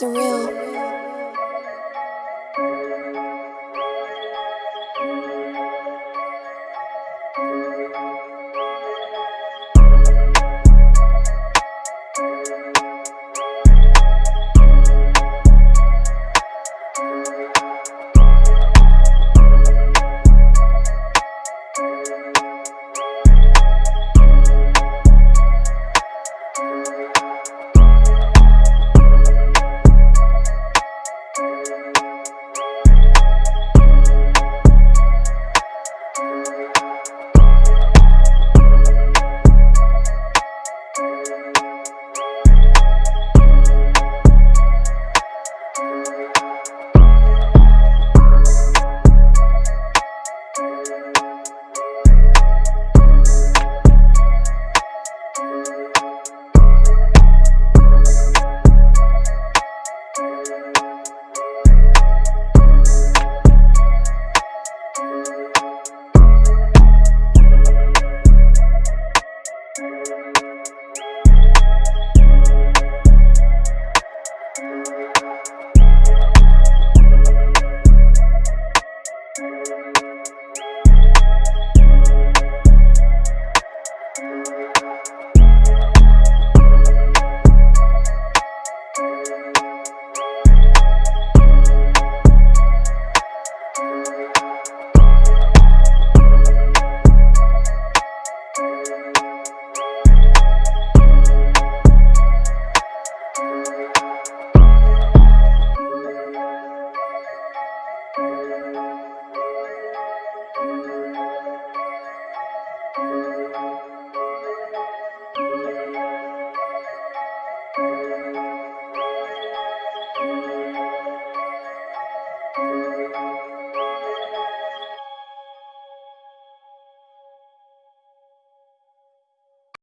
surreal.